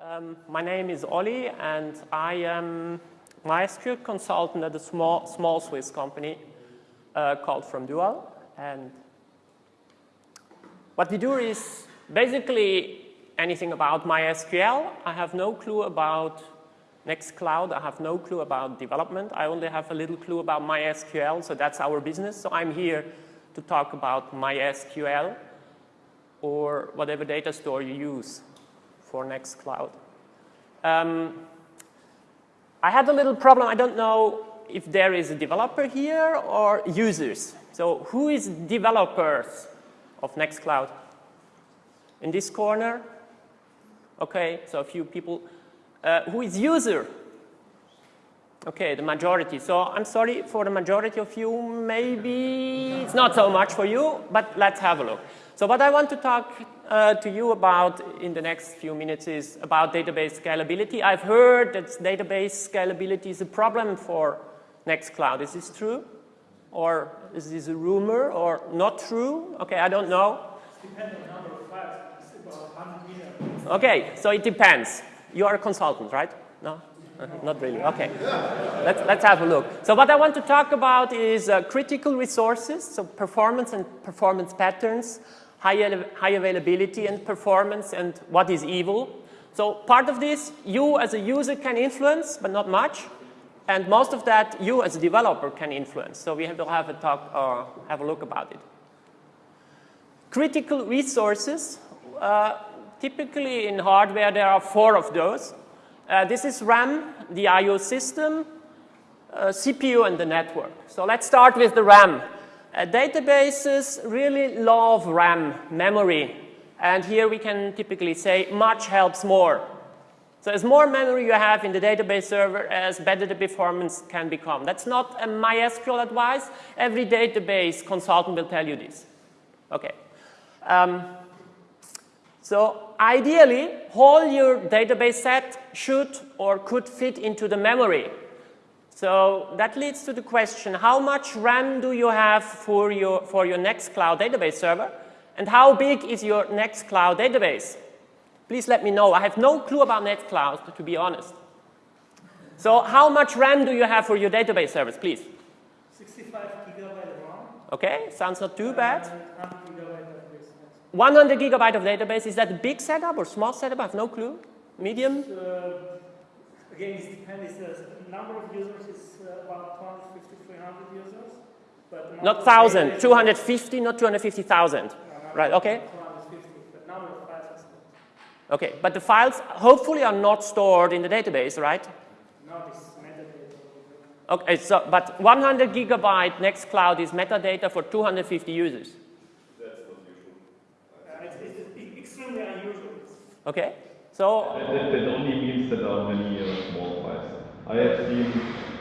Um, my name is Olli and I am MySQL consultant at a small, small Swiss company uh, called FromDual. And what we do is basically anything about MySQL. I have no clue about Nextcloud. I have no clue about development. I only have a little clue about MySQL, so that's our business. So I'm here to talk about MySQL or whatever data store you use for Nextcloud. Um, I had a little problem. I don't know if there is a developer here or users. So who is developers of Nextcloud? In this corner? Okay, so a few people. Uh, who is user? Okay, the majority. So I'm sorry for the majority of you. Maybe it's not so much for you, but let's have a look. So what I want to talk uh, to you about in the next few minutes is about database scalability. I've heard that database scalability is a problem for Nextcloud. Is this true? Or is this a rumor or not true? Okay, I don't know. It depends on the number of files. It's about 100 Okay, so it depends. You are a consultant, right? No? Not really. Okay. let's, let's have a look. So what I want to talk about is uh, critical resources, so performance and performance patterns, high, high availability and performance, and what is evil. So part of this you as a user can influence, but not much. And most of that you as a developer can influence. So we have to have a talk uh, have a look about it. Critical resources. Uh, typically in hardware there are four of those. Uh, this is RAM, the I.O. system, uh, CPU, and the network. So let's start with the RAM. Uh, databases really love RAM, memory. And here we can typically say much helps more. So as more memory you have in the database server, as better the performance can become. That's not a MySQL advice. Every database consultant will tell you this. Okay. Um, so ideally, all your database set should or could fit into the memory. So that leads to the question, how much RAM do you have for your, for your Nextcloud database server? And how big is your Nextcloud database? Please let me know. I have no clue about Nextcloud, to be honest. So how much RAM do you have for your database servers, please? 65 gigabyte RAM. Okay, sounds not too bad. 100 gigabyte of disk. 100 gigabyte of database, is that a big setup or small setup? I have no clue. Medium? Uh, again, it depends. The number of users is uh, about 250, 300 users. But Not of 1,000, 250, not 250,000. No, no, Right, okay. 250, but number of files is Okay, but the files hopefully are not stored in the database, right? not this metadata. Okay, so, but 100 gigabyte Nextcloud is metadata for 250 users. Uh, it's, it's, it's extremely unusual. Okay, so, That, that only means that there are many uh, small files. I have seen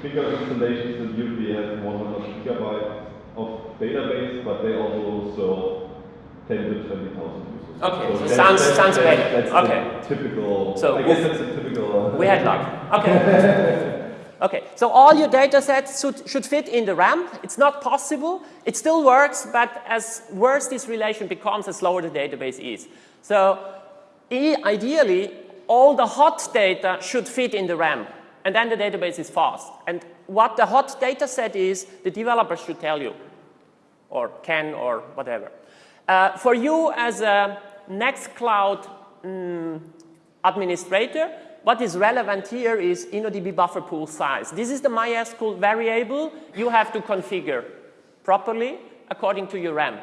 bigger installations that usually have 100 gigabytes of database, but they also serve 10 to 20,000 users. Okay, so that's- sounds- that's- sounds that's- better. That's Okay. typical, So I guess that's a typical. Uh, we had luck. Okay. Okay, so all your data sets should, should fit in the RAM. It's not possible. It still works, but as worse this relation becomes, as slower the database is. So ideally, all the hot data should fit in the RAM, and then the database is fast. And what the hot data set is, the developers should tell you, or can, or whatever. Uh, for you as a Nextcloud mm, administrator, what is relevant here is InnoDB buffer pool size. This is the MySQL variable you have to configure properly according to your RAM.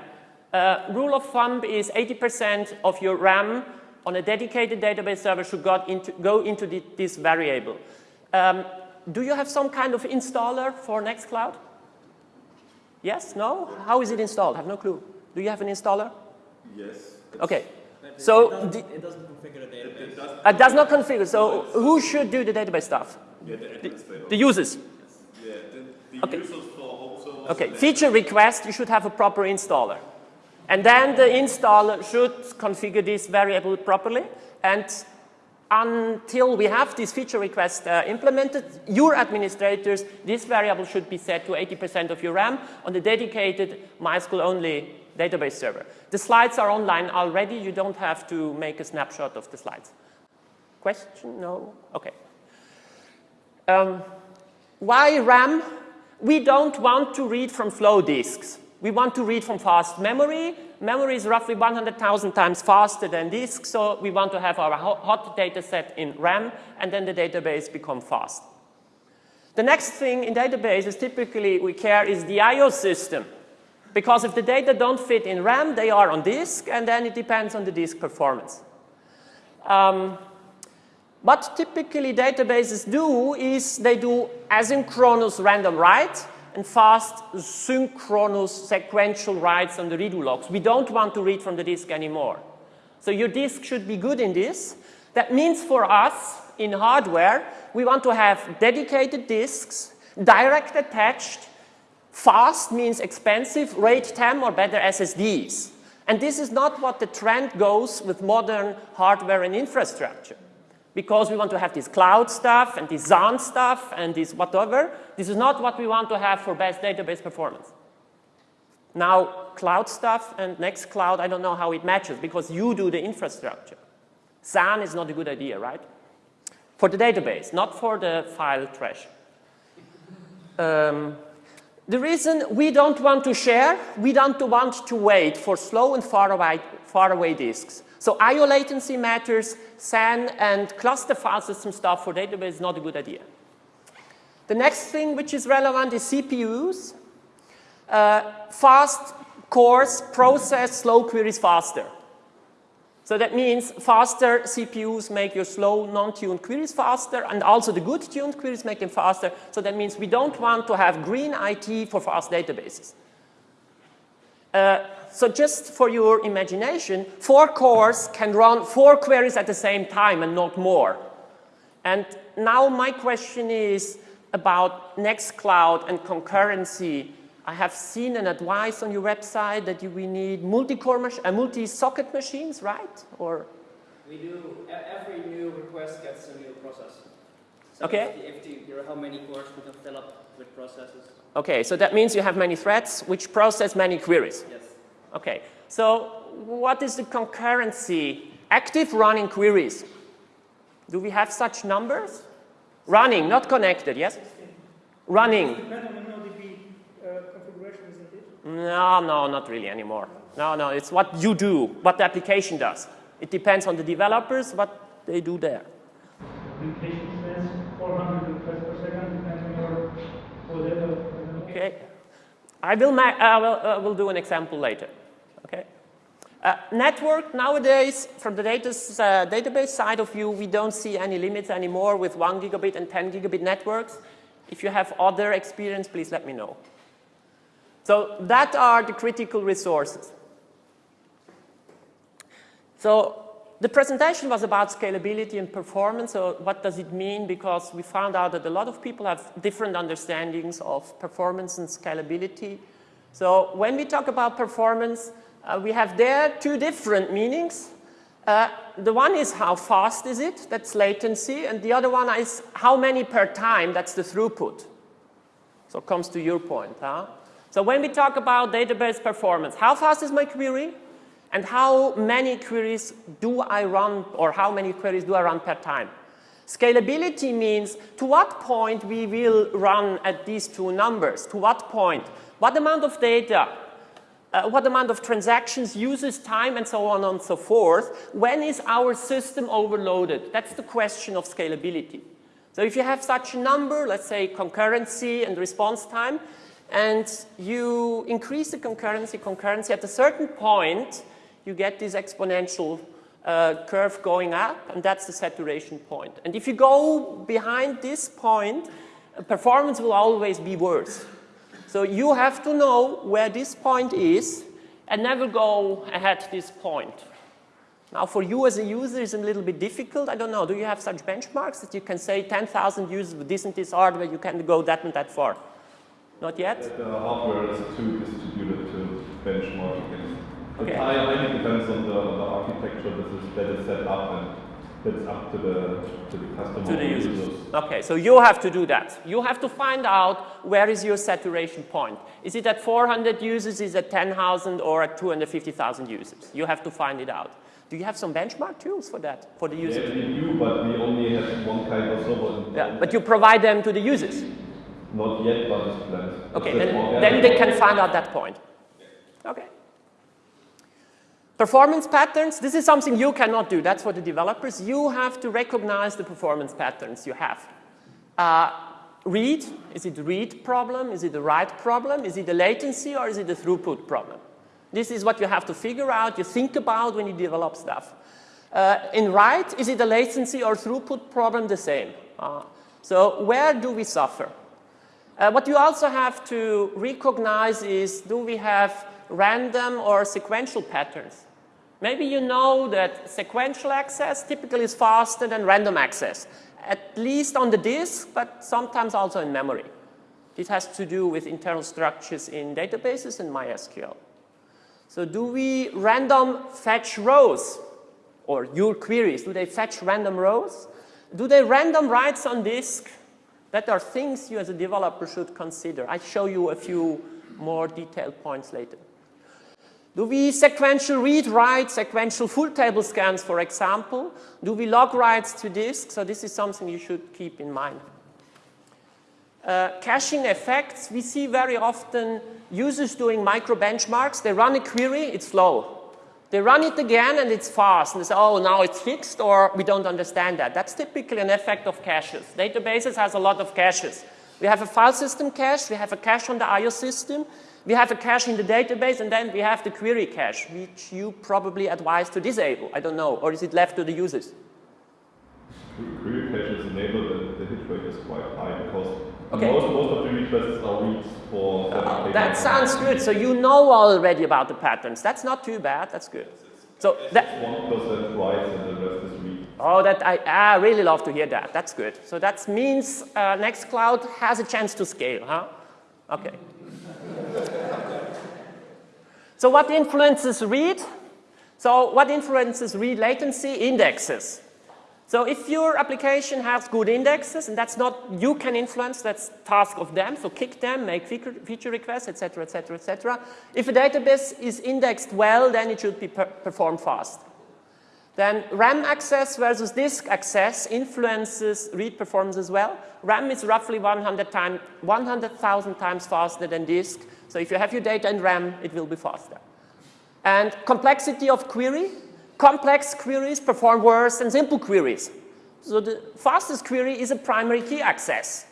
Uh, rule of thumb is 80% of your RAM on a dedicated database server should go into, go into the, this variable. Um, do you have some kind of installer for Nextcloud? Yes? No? How is it installed? I have no clue. Do you have an installer? yes. Okay. But So it doesn't, it doesn't configure the database. It does, It does not configure. So who should do the database stuff? yeah, the administrator. The users. yeah, the, the Okay. users for home. Okay. Feature request, you should have a proper installer. And then the installer should configure this variable properly. And until we have this feature request uh, implemented, your administrators, this variable should be set to 80% of your RAM on the dedicated MySQL only database server. The slides are online already. You don't have to make a snapshot of the slides. Question? No? Okay. Um, why RAM? We don't want to read from slow disks. We want to read from fast memory. Memory is roughly 100,000 times faster than disk, so we want to have our hot data set in RAM, and then the database become fast. The next thing in databases typically we care is the I.O. system. Because if the data don't fit in RAM, they are on disk, and then it depends on the disk performance. Um, what typically databases do is they do asynchronous random write and fast synchronous sequential writes on the redo logs. We don't want to read from the disk anymore. So your disk should be good in this. That means for us in hardware, we want to have dedicated disks, direct attached, fast means expensive, RAID 10 or better SSDs. And this is not what the trend goes with modern hardware and infrastructure because we want to have this cloud stuff and this SAN stuff and this whatever. This is not what we want to have for best database performance. Now, cloud stuff and Nextcloud, I don't know how it matches because you do the infrastructure. SAN is not a good idea, right? For the database, not for the file trash. Um, the reason we don't want to share, we don't want to wait for slow and far away, far away disks. So I.O. latency matters, SAN and cluster file system stuff for database is not a good idea. The next thing which is relevant is CPUs. Uh, fast cores process slow queries faster. So that means faster CPUs make your slow, non-tuned queries faster, and also the good tuned queries make them faster. So that means we don't want to have green IT for fast databases. Uh, so just for your imagination, four cores can run four queries at the same time and not more. And now my question is about Nextcloud and concurrency. I have seen an advice on your website that you, we need multi-core, uh, multi-socket machines, right? Or we do. Every new request gets a new process. So okay. If, you, if how many cores we can fill up with processes. Okay, so that means you have many threads which process many queries. Yes. Okay, so what is the concurrency? Active running queries. Do we have such numbers? Running, not connected, yes? Running. No, no, not really anymore. No, no, it's what you do, what the application does. It depends on the developers, what they do there. 400 requests per second, Okay. I will, uh, will, uh, will do an example later. Uh, network nowadays, from the data, uh, database side of view, we don't see any limits anymore with 1 gigabit and 10 gigabit networks. If you have other experience, please let me know. So that are the critical resources. So the presentation was about scalability and performance. So what does it mean? Because we found out that a lot of people have different understandings of performance and scalability. So when we talk about performance, uh, we have there two different meanings. Uh, the one is how fast is it, that's latency, and the other one is how many per time, that's the throughput. So it comes to your point. Huh? So when we talk about database performance, how fast is my query? And how many queries do I run, or how many queries do I run per time? Scalability means to what point we will run at these two numbers, to what point, what amount of data uh, what amount of transactions, uses time, and so on and so forth. When is our system overloaded? That's the question of scalability. So if you have such a number, let's say concurrency and response time, and you increase the concurrency, concurrency, at a certain point, you get this exponential uh, curve going up, and that's the saturation point. And if you go behind this point, performance will always be worse. So you have to know where this point is and never go ahead this point. Now for you as a user it's a little bit difficult. I don't know, do you have such benchmarks that you can say 10,000 users with this and this hardware you can go that and that far? Not yet? The hardware is too distributed to benchmark against. Okay. It depends on the, the architecture that is, that is set up and it's up to the, to the customer. To the users. users. Okay, so you have to do that. You have to find out where is your saturation point. Is it at 400 users, is it at 10,000 or at 250,000 users? You have to find it out. Do you have some benchmark tools for that, for the users? Yeah, we do, but we only have one kind of server. Yeah, but you provide them to the users. Not yet, but it's planned. Okay, then, then they can find out that point. Okay. Performance patterns, this is something you cannot do. That's for the developers. You have to recognize the performance patterns you have. Uh, read, is it read problem? Is it a write problem? Is it a latency or is it a throughput problem? This is what you have to figure out, you think about when you develop stuff. Uh, in write, is it a latency or throughput problem the same? Uh, so where do we suffer? Uh, what you also have to recognize is, do we have random or sequential patterns? Maybe you know that sequential access typically is faster than random access, at least on the disk, but sometimes also in memory. This has to do with internal structures in databases and MySQL. So do we random fetch rows or your queries? Do they fetch random rows? Do they random writes on disk? That are things you as a developer should consider. I show you a few more detailed points later. Do we sequential read write, sequential full table scans, for example? Do we log writes to disk? So this is something you should keep in mind. Uh, caching effects, we see very often users doing micro benchmarks. They run a query, it's slow. They run it again and it's fast. And they say, oh, now it's fixed or we don't understand that. That's typically an effect of caches. Databases has a lot of caches. We have a file system cache, we have a cache on the IO system, we have a cache in the database, and then we have the query cache, which you probably advise to disable. I don't know. Or is it left to the users? Query cache is enabled and the hit rate is quite high because Okay. most, most of the requests are reads for pages. that sounds good. So you know already about the patterns. That's not too bad. That's good. So that, One percent writes and the rest is read. oh, that I, I really love to hear that. That's good. So that means uh, Nextcloud has a chance to scale, huh? Okay. So what influences read? So what influences read latency? Indexes. So if your application has good indexes, and that's not you can influence, that's task of them, so kick them, make feature, requests, etc., etc., etc. If a database is indexed well, then it should be per performed fast. Then RAM access versus disk access influences read performance as well. RAM is roughly 100,000 time, 100, times faster than disk. So if you have your data in RAM, it will be faster. And complexity of query. Complex queries perform worse than simple queries. So the fastest query is a primary key access.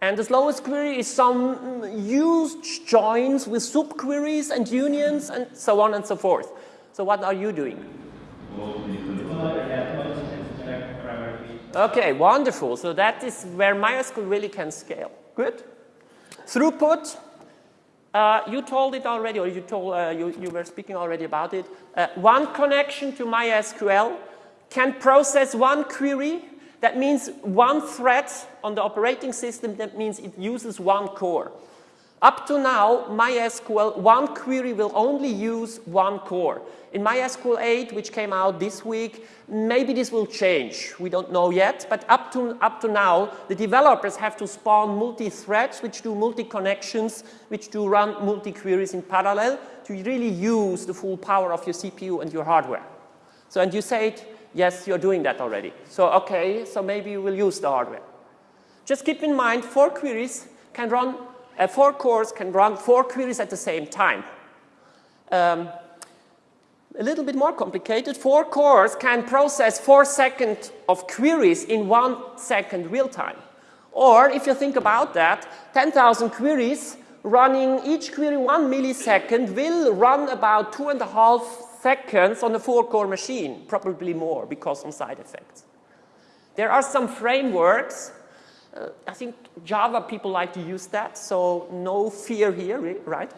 And the slowest query is some huge joins with subqueries and unions and so on and so forth. So what are you doing? Okay, wonderful. So that is where MySQL really can scale. Good. Throughput. Uh, you told it already, or you told uh, you, you were speaking already about it. Uh, one connection to MySQL can process one query. That means one thread on the operating system. That means it uses one core. Up to now, MySQL, one query will only use one core. In MySQL 8, which came out this week, maybe this will change. We don't know yet, but up to, up to now, the developers have to spawn multi-threads, which do multi-connections, which do run multi-queries in parallel to really use the full power of your CPU and your hardware. So, and you said, yes, you're doing that already. So, okay, so maybe you will use the hardware. Just keep in mind, four queries can run uh, four cores can run four queries at the same time. Um, a little bit more complicated, four cores can process four seconds of queries in one second real time. Or if you think about that, 10,000 queries running each query one millisecond will run about two and a half seconds on a four core machine, probably more because of side effects. There are some frameworks uh, I think Java people like to use that, so no fear here, right?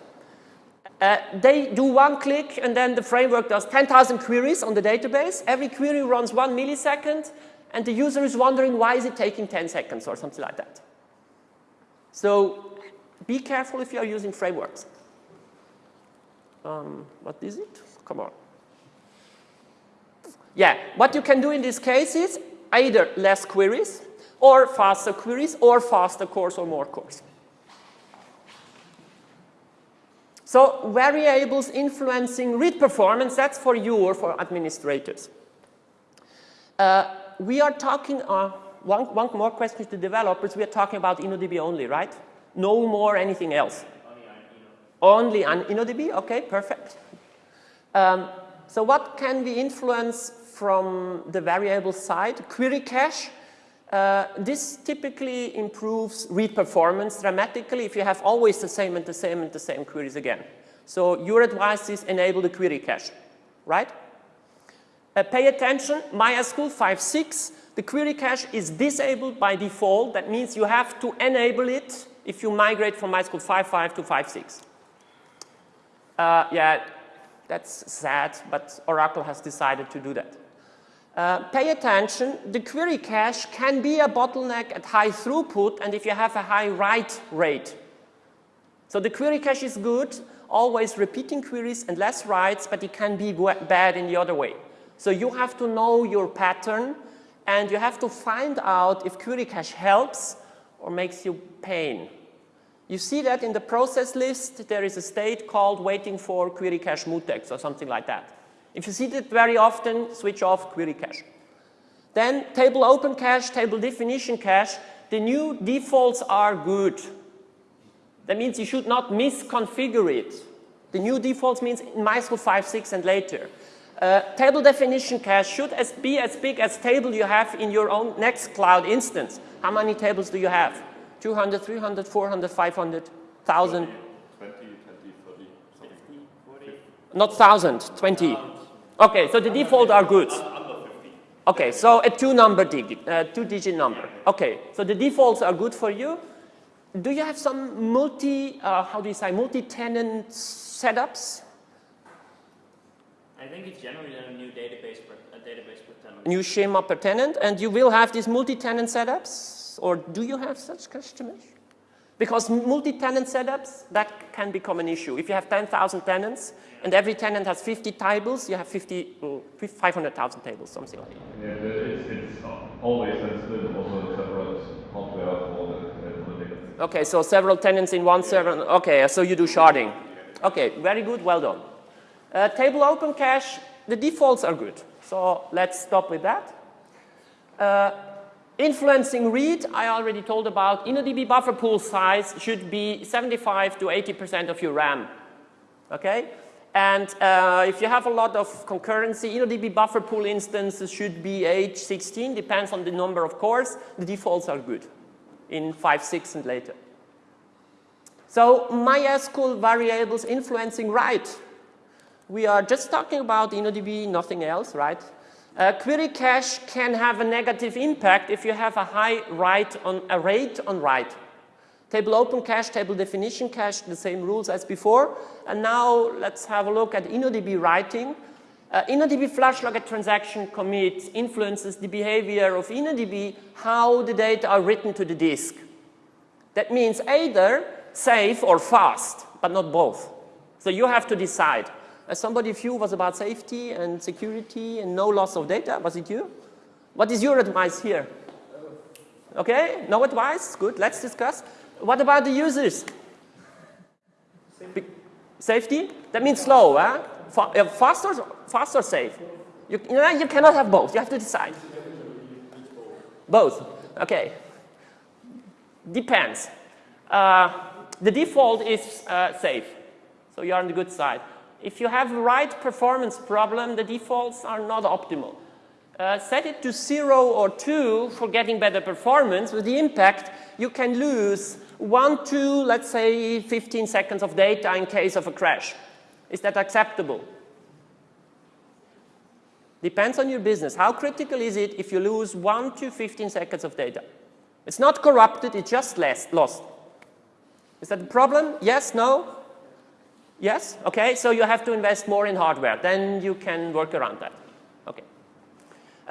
Uh, they do one click and then the framework does 10,000 queries on the database. Every query runs one millisecond and the user is wondering why is it taking 10 seconds or something like that. So be careful if you are using frameworks. Um, what is it? Come on. Yeah, what you can do in this case is either less queries or faster queries, or faster cores or more cores. So variables influencing read performance, that's for you or for administrators. Uh, we are talking, uh, one, one more question to developers, we are talking about InnoDB only, right? No more anything else. Only on InnoDB, okay, perfect. Um, so what can we influence from the variable side? Query cache, uh, this typically improves read performance dramatically if you have always the same and the same and the same queries again. So your advice is enable the query cache, right? Uh, pay attention, MySQL 5.6, the query cache is disabled by default. That means you have to enable it if you migrate from MySQL 5.5 to 5.6. Uh, yeah, that's sad, but Oracle has decided to do that. Uh, pay attention, the query cache can be a bottleneck at high throughput and if you have a high write rate. So the query cache is good, always repeating queries and less writes, but it can be bad in the other way. So you have to know your pattern and you have to find out if query cache helps or makes you pain. You see that in the process list, there is a state called waiting for query cache mutex or something like that. If you see that very often, switch off query cache. Then table open cache, table definition cache, the new defaults are good. That means you should not misconfigure it. The new defaults means in MySQL 5.6 and later. Uh, table definition cache should as be as big as table you have in your own Nextcloud instance. How many tables do you have? 200, 300, 400, 500, 1000? 20, 20, 30, 40. Not 1000, 20. Okay, so the default are good. Okay, so a two number digit, uh, two digit number. Okay, so the defaults are good for you. Do you have some multi, uh, how do you say, multi-tenant setups? I think it's generally a new database per, a database per tenant. New schema per tenant, and you will have these multi-tenant setups, or do you have such customers? Because multi-tenant setups, that can become an issue. If you have 10,000 tenants, and every tenant has 50 tables, you have 50, 500,000 tables, something like that. Yeah, it's, it's always sensitive, also separate hardware for the, the Okay, so several tenants in one server. Okay, so you do sharding. Okay, very good, well done. Uh, table open cache, the defaults are good. So let's stop with that. Uh, influencing read, I already told about. InnoDB buffer pool size should be 75 to 80% of your RAM. Okay? And uh, if you have a lot of concurrency, InnoDB buffer pool instances should be age 16, depends on the number of cores. The defaults are good in 5, 6 and later. So MySQL variables influencing write. We are just talking about InnoDB, nothing else, right? Uh, query cache can have a negative impact if you have a high write on a rate on write. Table open cache, table definition cache, the same rules as before. And now let's have a look at InnoDB writing. Uh, InnoDB flush log at transaction commit influences the behavior of InnoDB, how the data are written to the disk. That means either safe or fast, but not both. So you have to decide. As somebody few was about safety and security and no loss of data. Was it you? What is your advice here? Okay, no advice? Good, let's discuss. What about the users? Safety? Safety? That means slow, huh? Uh, fast or, fast or safe? You, you, know, you cannot have both. You have to decide. Both. Okay. Depends. Uh, the default is uh, safe. So you're on the good side. If you have write performance problem, the defaults are not optimal. Uh, set it to zero or two for getting better performance. With the impact, you can lose one to, let's say, 15 seconds of data in case of a crash. Is that acceptable? Depends on your business. How critical is it if you lose 1 to 15 seconds of data? It's not corrupted, it's just lost. Is that a problem? Yes, no? Yes? Okay, so you have to invest more in hardware. Then you can work around that.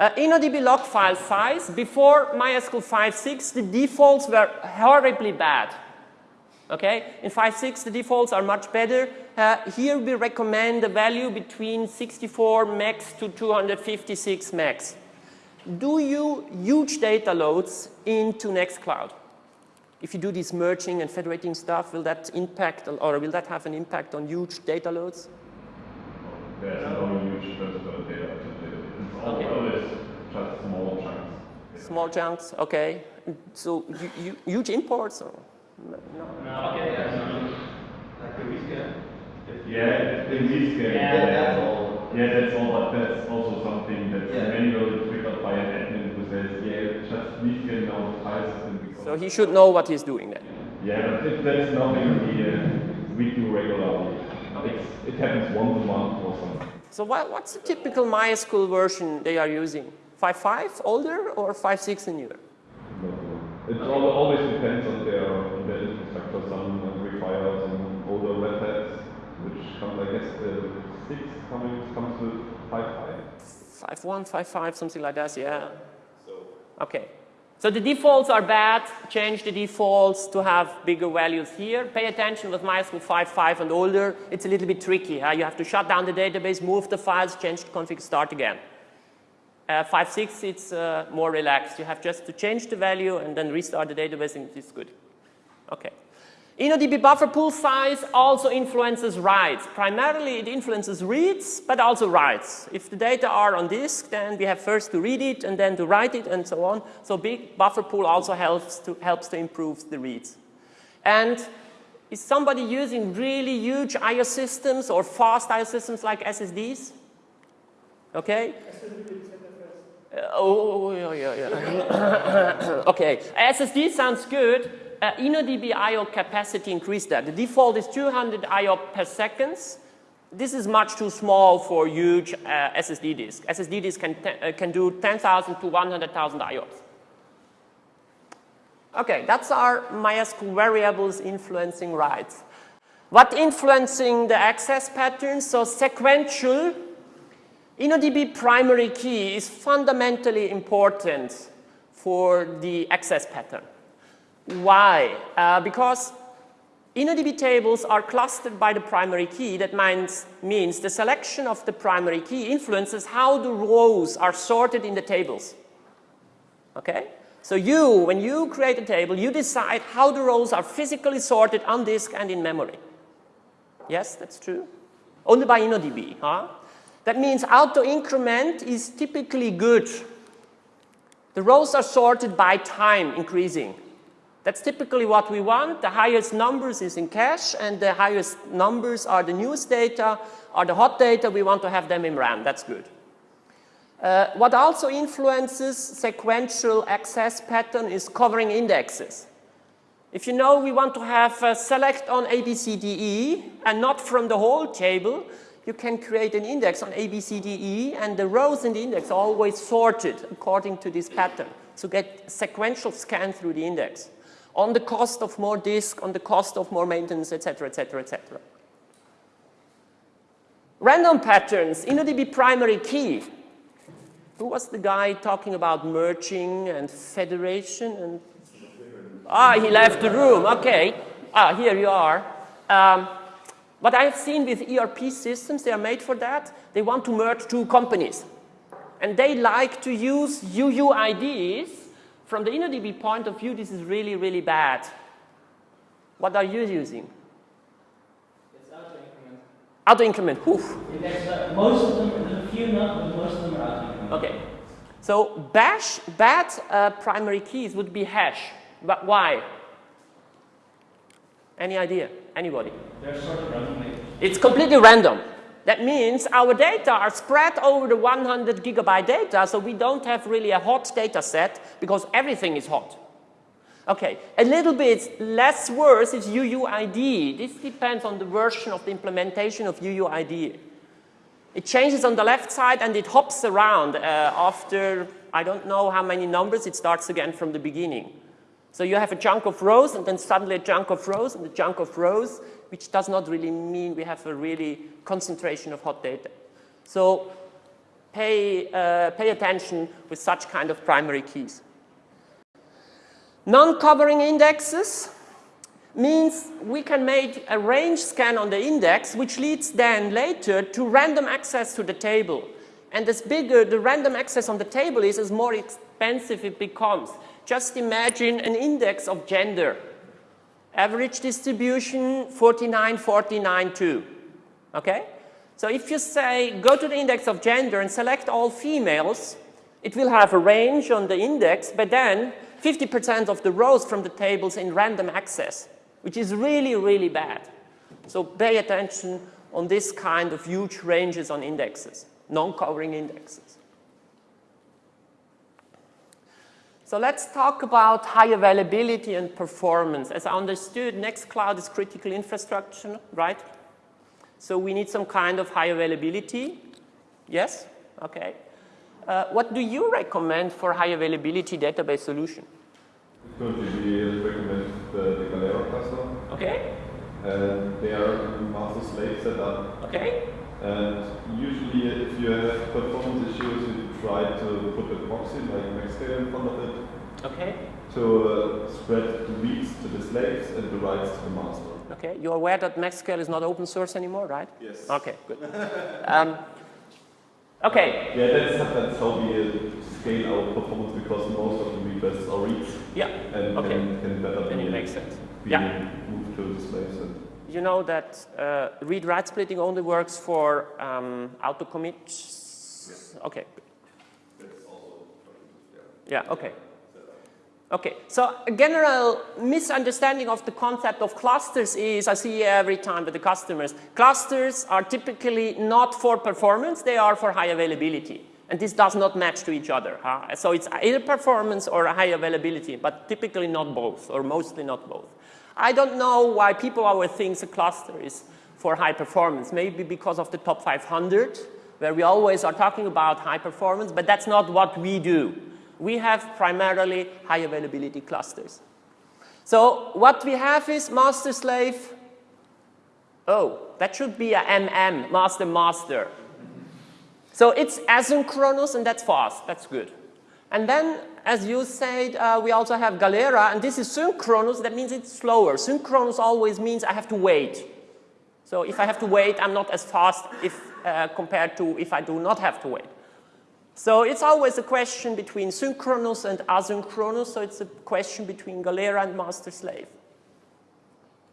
Uh, InnoDB log file size, before MySQL 5.6, the defaults were horribly bad. Okay, in 5.6 the defaults are much better. Uh, here we recommend a value between 64 megs to 256 megs. Do you huge data loads into Nextcloud? if you do this merging and federating stuff, will that impact or will that have an impact on huge data loads? There's no huge data data. It's all Okay. just small chunks. Small chunks, okay. So hu- hu- huge imports? Or? No. Okay, yeah, so like the rescan. Yeah, in this game. Yeah, that's all. Yeah, that's all, but that's also something that's Yeah. manually triggered by an admin who says, yeah, just rescan now the files and because. So he should know what he's doing then. Yeah, but it, that's nothing we, uh, we do regularly. It's, it happens once a month or something. So what, what's the typical MySQL version they are using? 5.5 older or 5.6 and newer? It al- always depends on their, infrastructure. Some require some older Red Hats, which comes, I guess, the six coming comes with five five. 5.1, 5.5, something like that, yeah. So. Okay. So the defaults are bad. Change the defaults to have bigger values here. Pay attention with MySQL 5.5 and older. It's a little bit tricky. Huh? You have to shut down the database, move the files, change the config, start again. Uh, 5.6, it's uh, more relaxed. You have just to change the value and then restart the database and it's good. Okay. InnoDB buffer pool size also influences writes. Primarily it influences reads, but also writes. If the data are on disk, then we have first to read it and then to write it and so on. So big buffer pool also helps to, helps to improve the reads. And is somebody using really huge I.O. systems or fast I.O. systems like SSDs? Okay? Uh, oh, yeah, yeah, yeah. okay, SSD sounds good. Uh, InnoDB I.O. capacity increased that. The default is 200 I.O. per seconds. This is much too small for huge uh, SSD disk. SSD disk can, uh, can do 10,000 to 100,000 IOs. Okay, that's our MySQL variables influencing writes. What influencing the access patterns? So sequential InnoDB primary key is fundamentally important for the access pattern. Why? Uh, because InnoDB tables are clustered by the primary key. That means, means the selection of the primary key influences how the rows are sorted in the tables. Okay? So you, when you create a table, you decide how the rows are physically sorted on disk and in memory. Yes, that's true. Only by InnoDB, huh? That means auto increment is typically good. The rows are sorted by time increasing. That's typically what we want. The highest numbers is in cache and the highest numbers are the newest data, are the hot data. We want to have them in RAM. That's good. Uh, what also influences sequential access pattern is covering indexes. If you know we want to have a select on ABCDE and not from the whole table, you can create an index on ABCDE and the rows in the index are always sorted according to this pattern. So get sequential scan through the index on the cost of more disk, on the cost of more maintenance, etc., etc., etc. Random patterns, InnoDB primary key. Who was the guy talking about merging and federation and Ah, he left the room. Okay. Ah, here you are. Um, what I've seen with ERP systems, they are made for that. They want to merge two companies. And they like to use UUIDs. From the InnoDB point of view, this is really, really bad. What are you using? It's auto increment. Auto increment. Oof. There's, uh, most of them, few not, but most of them are of Okay. So bash, bad uh, primary keys would be hash. But why? Any idea? Anybody? They're sort of randomly. It's completely random. That means our data are spread over the 100 gigabyte data, so we don't have really a hot data set because everything is hot. Okay, a little bit less worse is UUID. This depends on the version of the implementation of UUID. It changes on the left side and it hops around uh, after, I don't know how many numbers, it starts again from the beginning. So you have a chunk of rows and then suddenly a chunk of rows and a chunk of rows, which does not really mean we have a really concentration of hot data. So pay, uh, pay attention with such kind of primary keys. Non-covering indexes means we can make a range scan on the index, which leads then later to random access to the table. And as bigger the random access on the table is, as more expensive it becomes. Just imagine an index of gender. Average distribution 49, 49, 2. Okay? So if you say go to the index of gender and select all females, it will have a range on the index, but then 50% of the rows from the tables in random access, which is really, really bad. So pay attention on this kind of huge ranges on indexes, non-covering indexes. So let's talk about high availability and performance. As I understood, Nextcloud is critical infrastructure, right? So we need some kind of high availability. Yes? Okay. Uh, what do you recommend for high availability database solution? Recommend the, the Galera cluster. Okay. And they are master slave setup. Okay. And usually, if you have performance issues, try to put a proxy like Maxscale in front of it. Okay. To uh, spread the reads to the slaves and the writes to the master. Okay. You're aware that Maxscale is not open source anymore, right? Yes. Okay, good. um, okay. Yeah, that's, that's how we uh, scale our performance because most of the requests are reads. Yeah. And okay. can, can better then be, it makes sense. yeah. moved to the slaves. And you know that uh, read-write splitting only works for um, auto-commits? Yes. Okay. Yeah, okay. Okay, so a general misunderstanding of the concept of clusters is, I see every time with the customers, clusters are typically not for performance, they are for high availability. And this does not match to each other. Huh? So it's either performance or high availability, but typically not both, or mostly not both. I don't know why people always think a cluster is for high performance. Maybe because of the top 500, where we always are talking about high performance, but that's not what we do. We have primarily high availability clusters. So what we have is master slave. Oh, that should be a MM, master master. So it's asynchronous and that's fast, that's good. And then, as you said, uh, we also have Galera, and this is synchronous, that means it's slower. Synchronous always means I have to wait. So if I have to wait, I'm not as fast if, uh, compared to if I do not have to wait. So it's always a question between synchronous and asynchronous, so it's a question between Galera and master slave.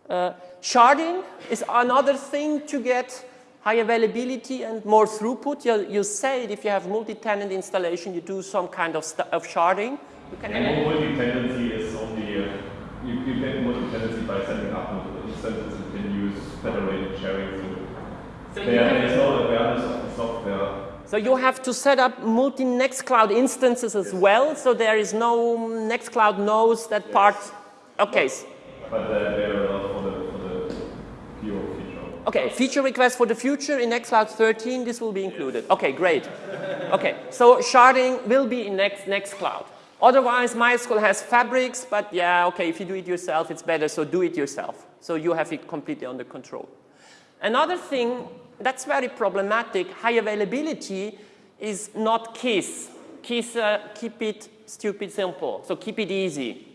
Uh, sharding is another thing to get high availability and more throughput. You, you said if you have multi-tenant installation, you do some kind of, of sharding. You can and multi-tenancy is only, uh, you, you get multi-tenancy by setting up multiple instances and can use federated sharing. So, so there is no awareness of the software so you have to set up multi Nextcloud instances as well, so there is no Nextcloud knows that yes. part. Okay. But, they are not for the, for the pure feature. Okay, feature request for the future in Nextcloud 13, this will be included. Yes. Okay, great. okay, so sharding will be in Next Nextcloud. Otherwise, MySQL has fabrics, but yeah, okay, if you do it yourself, it's better, so do it yourself. So you have it completely under control. Another thing that's very problematic. High availability is not KISS. KISS, uh, keep it stupid simple, so keep it easy.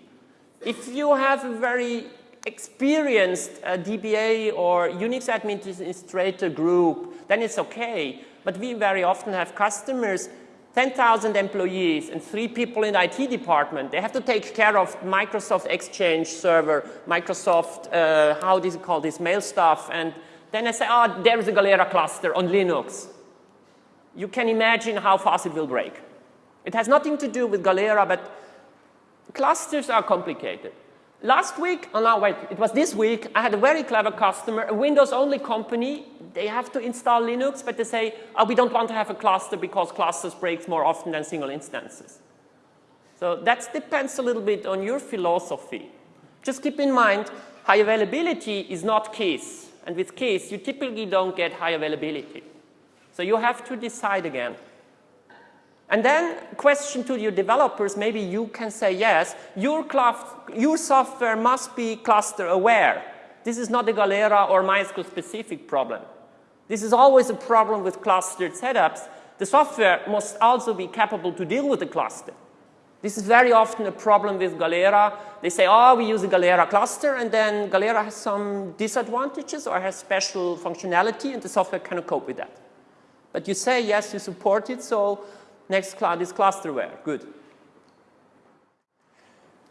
If you have a very experienced uh, DBA or Unix administrator group, then it's okay. But we very often have customers 10,000 employees and three people in the IT department. They have to take care of Microsoft Exchange server, Microsoft, uh, how do you call this, mail stuff, and then I say, ah, oh, there's a Galera cluster on Linux. You can imagine how fast it will break. It has nothing to do with Galera, but clusters are complicated. Last week, oh no, wait, it was this week, I had a very clever customer, a Windows-only company. They have to install Linux, but they say, oh, we don't want to have a cluster because clusters break more often than single instances. So that depends a little bit on your philosophy. Just keep in mind, high availability is not KISS. And with KISS, you typically don't get high availability. So you have to decide again. And then question to your developers, maybe you can say, yes, your, your software must be cluster aware. This is not a Galera or MySQL specific problem. This is always a problem with clustered setups. The software must also be capable to deal with the cluster. This is very often a problem with Galera. They say, oh, we use a Galera cluster, and then Galera has some disadvantages or has special functionality, and the software cannot cope with that. But you say, yes, you support it, so Nextcloud is clusterware. Good.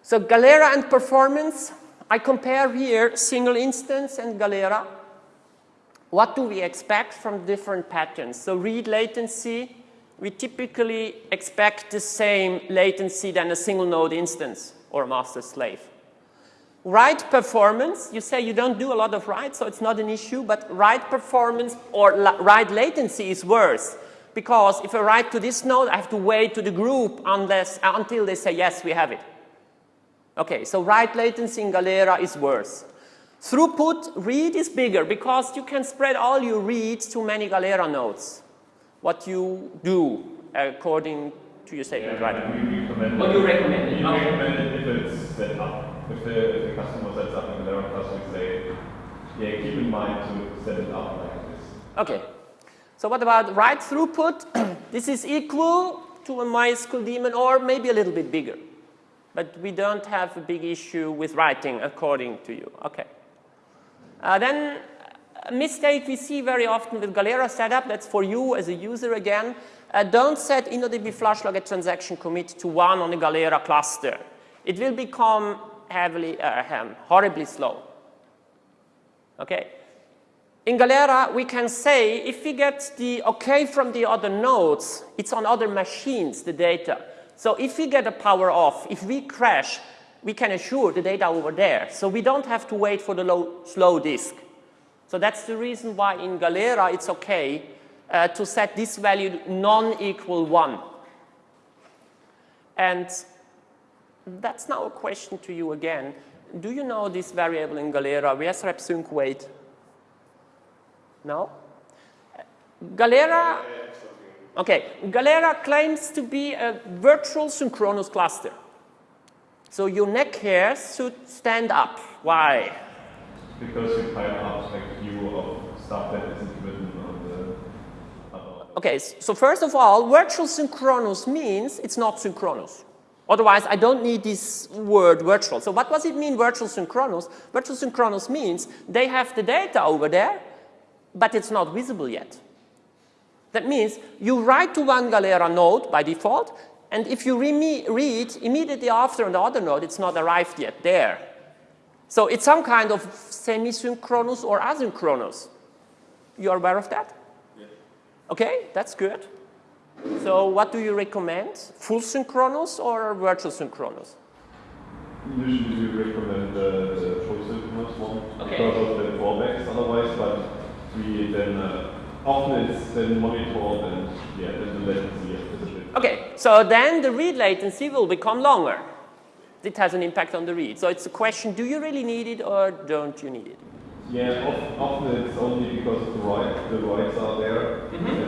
So Galera and performance, I compare here single instance and Galera. What do we expect from different patterns? So read latency, we typically expect the same latency than a single node instance or a master slave. Write performance, you say you don't do a lot of write, so it's not an issue, but write performance or write latency is worse. Because if I write to this node, I have to wait to the group unless, until they say, yes, we have it. Okay, so write latency in Galera is worse. Throughput, read is bigger because you can spread all your reads to many Galera nodes. What you do according to your statement, yeah, right? We recommend What do you recommend? We recommend it if it's set up. If the, if the customer sets up a Galera cluster, we say, yeah, keep in mind to set it up like this. Okay. So what about write throughput? this is equal to a MySQL daemon or maybe a little bit bigger. But we don't have a big issue with writing according to you. Okay. Uh, then a mistake we see very often with Galera setup, that's for you as a user again, uh, don't set InnoDB flush log at transaction commit to one on a Galera cluster. It will become heavily, uh, horribly slow. Okay? In Galera, we can say if we get the OK from the other nodes, it's on other machines, the data. So if we get a power off, if we crash, we can assure the data over there. So we don't have to wait for the low, slow disk. So that's the reason why in Galera it's okay uh, to set this value non-equal 1. And that's now a question to you again. Do you know this variable in Galera, wsrep sync wait? No? Galera, okay, Galera claims to be a virtual synchronous cluster. So your neck hairs should stand up. Why? Because you pile up view of stuff that isn't written on the other. Okay, so first of all, virtual synchronous means it's not synchronous. Otherwise, I don't need this word virtual. So what does it mean, virtual synchronous? Virtual synchronous means they have the data over there, but it's not visible yet. That means you write to one Galera node by default, and if you re read immediately after on the other node, it's not arrived yet there. So it's some kind of semi-synchronous or asynchronous. You are aware of that? Okay, that's good. So what do you recommend? Full synchronous or virtual synchronous? Usually we recommend the, the full synchronous one okay. because of the drawbacks otherwise, but we then uh, often it's then monitored and yeah, then the latency is a bit. Okay, so then the read latency will become longer. It has an impact on the read. So it's a question, do you really need it or don't you need it? Yeah, often it's only because the write, the writes are there mm -hmm.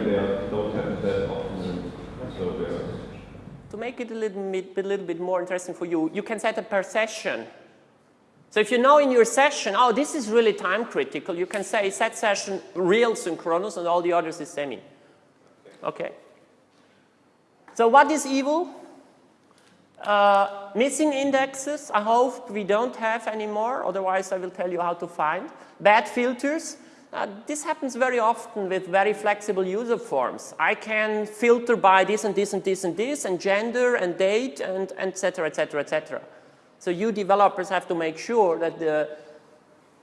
To make it a little bit, a little bit more interesting for you, you can set a per session. So if you know in your session, oh, this is really time critical, you can say set session real synchronous and all the others is semi. Okay. So what is evil? Uh, missing indexes, I hope we don't have anymore, otherwise I will tell you how to find. Bad filters, uh, this happens very often with very flexible user forms. I can filter by this and this and this and this and gender and date and et cetera, et cetera, et cetera. So you developers have to make sure that the,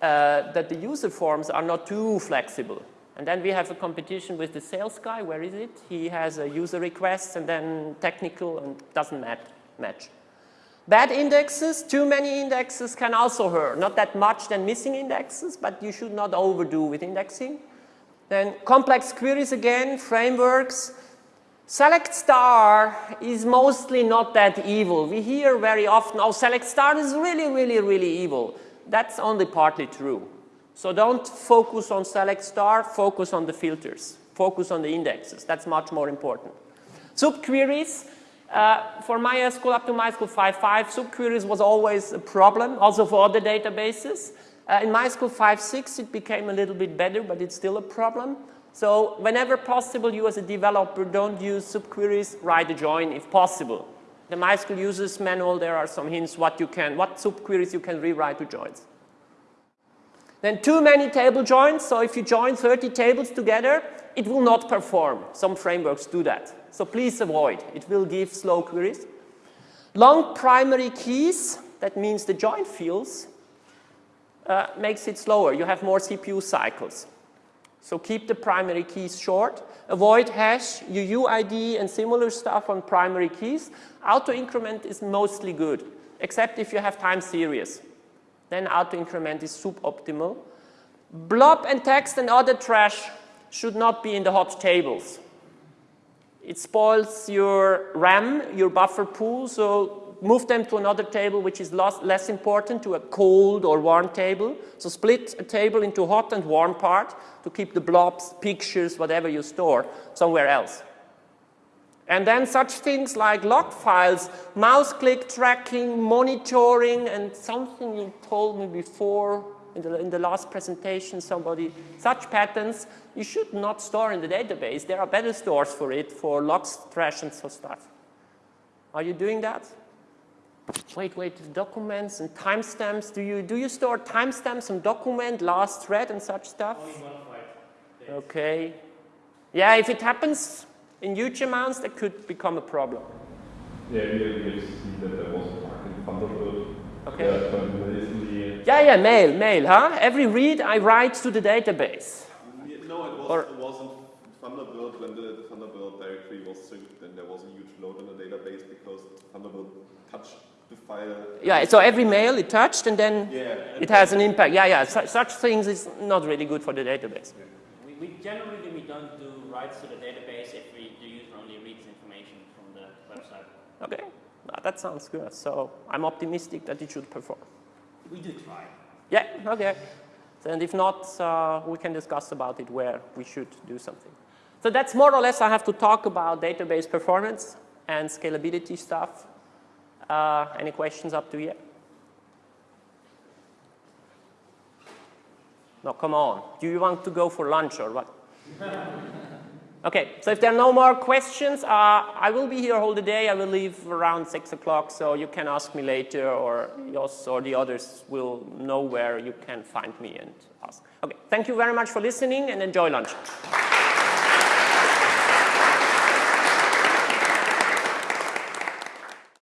uh, that the user forms are not too flexible. And then we have a competition with the sales guy. Where is it? He has a user request and then technical and doesn't match match. Bad indexes, too many indexes can also hurt. Not that much than missing indexes, but you should not overdo with indexing. Then complex queries again, frameworks. Select star is mostly not that evil. We hear very often, oh, select star is really, really, really evil. That's only partly true. So don't focus on select star, focus on the filters. Focus on the indexes. That's much more important. Subqueries, uh, for MySQL up to MySQL 5.5, subqueries was always a problem, also for other databases. Uh, in MySQL 5.6, it became a little bit better, but it's still a problem. So whenever possible, you as a developer don't use subqueries, write a join if possible. The MySQL users manual, there are some hints what you can, what subqueries you can rewrite to joins. Then too many table joins, so if you join 30 tables together, it will not perform. Some frameworks do that. So please avoid. It will give slow queries. Long primary keys, that means the join fields. uh, makes it slower. You have more CPU cycles. So keep the primary keys short. Avoid hash, UUID, and similar stuff on primary keys. Auto increment is mostly good, except if you have time series. Then auto increment is suboptimal. Blob and text and other trash should not be in the hot tables. It spoils your RAM, your buffer pool, so move them to another table which is less, important, to a cold or warm table. So split a table into hot and warm part to keep the blobs, pictures, whatever you store somewhere else. And then such things like log files, mouse click tracking, monitoring, and something you told me before in the, in the last presentation, somebody, such patterns you should not store in the database. There are better stores for it, for logs, trash, and so stuff. Are you doing that? Wait, wait, documents and timestamps. Do you, do you store timestamps on document, last thread, and such stuff? Only Okay. Yeah, if it happens in huge amounts, that could become a problem. Yeah, we we have seen that there was a bug in Thunderbird. Okay. Yeah, but in the Yeah, yeah, mail, mail, huh? Every read I write to the database. Yeah, No, it, was, Or- it wasn't Thunderbird. When the Thunderbird directory was synced, then there was a huge load on the database because Thunderbird touched the file. Yeah, so every mail it touched and then Yeah. it has an impact. Yeah, yeah, su such things is not really good for the database. We, we generally we don't do writes to the database if we, the user only reads information from the website. Okay, that sounds good. So I'm optimistic that it should perform. We do try. Yeah, okay. And if not, uh, we can discuss about it where we should do something. So that's more or less I have to talk about database performance and scalability stuff. Uh, any questions up to here? No, come on. Do you want to go for lunch or what? okay, so if there are no more questions, uh, I will be here all the day. I will leave around 6 o'clock, so you can ask me later, or Jos or the others will know where you can find me and ask. Okay, thank you very much for listening and enjoy lunch.